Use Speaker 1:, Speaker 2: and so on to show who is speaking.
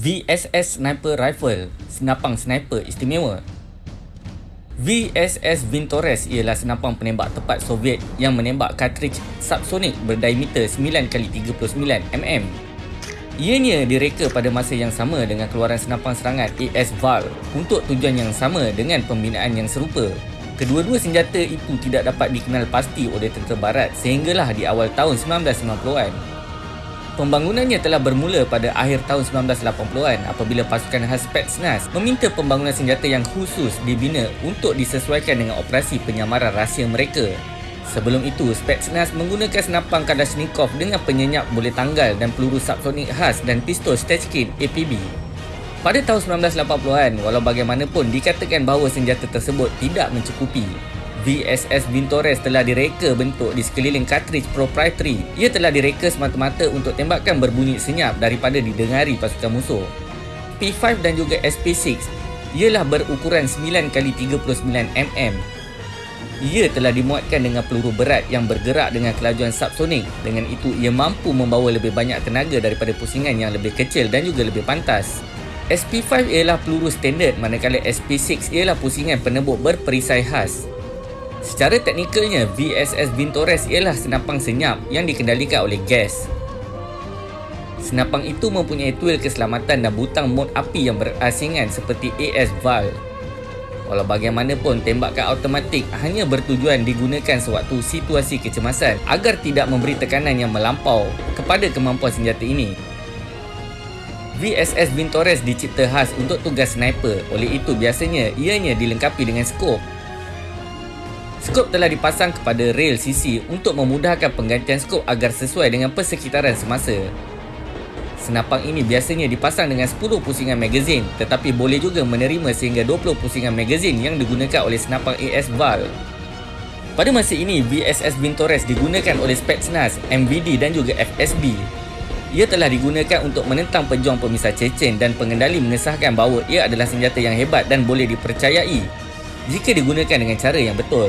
Speaker 1: VSS Sniper Rifle, senapang sniper istimewa. VSS Vintores ialah senapang penembak tepat Soviet yang menembak kartridge subsonik berdiameter 9x39 mm. Ianya direka pada masa yang sama dengan keluaran senapang serangan AS Val untuk tujuan yang sama dengan pembinaan yang serupa. Kedua-dua senjata itu tidak dapat dikenal pasti oleh tentera barat sehinggalah di awal tahun 1990-an. Pembangunannya telah bermula pada akhir tahun 1980-an apabila pasukan khas Spetsnaz meminta pembangunan senjata yang khusus dibina untuk disesuaikan dengan operasi penyamaran rahsia mereka. Sebelum itu, Spetsnaz menggunakan senapang Kalashnikov dengan penyenyap boleh tanggal dan peluru subsonik khas dan pistol Stechkin APB. Pada tahun 1980-an, walau bagaimanapun dikatakan bahawa senjata tersebut tidak mencukupi, VSS Vintores telah direka bentuk di sekeliling cartridge proprietary. Ia telah direka semata-mata untuk tembakan berbunyi senyap daripada didengari pasukan musuh. P5 dan juga SP6 ialah berukuran 9x39mm. Ia telah dimuatkan dengan peluru berat yang bergerak dengan kelajuan subsonik. Dengan itu, ia mampu membawa lebih banyak tenaga daripada pusingan yang lebih kecil dan juga lebih pantas. SP5 ialah peluru standard manakala SP6 ialah pusingan penembuk berperisai khas. Secara teknikalnya, VSS Vintores ialah senapang senyap yang dikendalikan oleh gas. Senapang itu mempunyai tuil keselamatan dan butang mod api yang berasingan seperti AS Val. Walau bagaimanapun, tembakan automatik hanya bertujuan digunakan sewaktu situasi kecemasan agar tidak memberi tekanan yang melampau kepada kemampuan senjata ini. VSS Vintores dicipta khas untuk tugas sniper, oleh itu biasanya ianya dilengkapi dengan skop Skop telah dipasang kepada rail sisi untuk memudahkan penggantian skop agar sesuai dengan persekitaran semasa. Senapang ini biasanya dipasang dengan 10 pusingan magazin tetapi boleh juga menerima sehingga 20 pusingan magazin yang digunakan oleh senapang AS Val. Pada masa ini, VSS Vintores digunakan oleh Spetsnaz, MVD dan juga FSB. Ia telah digunakan untuk menentang pejuang pemisah Chechen dan pengendali mengesahkan bahawa ia adalah senjata yang hebat dan boleh dipercayai jika digunakan dengan cara yang betul.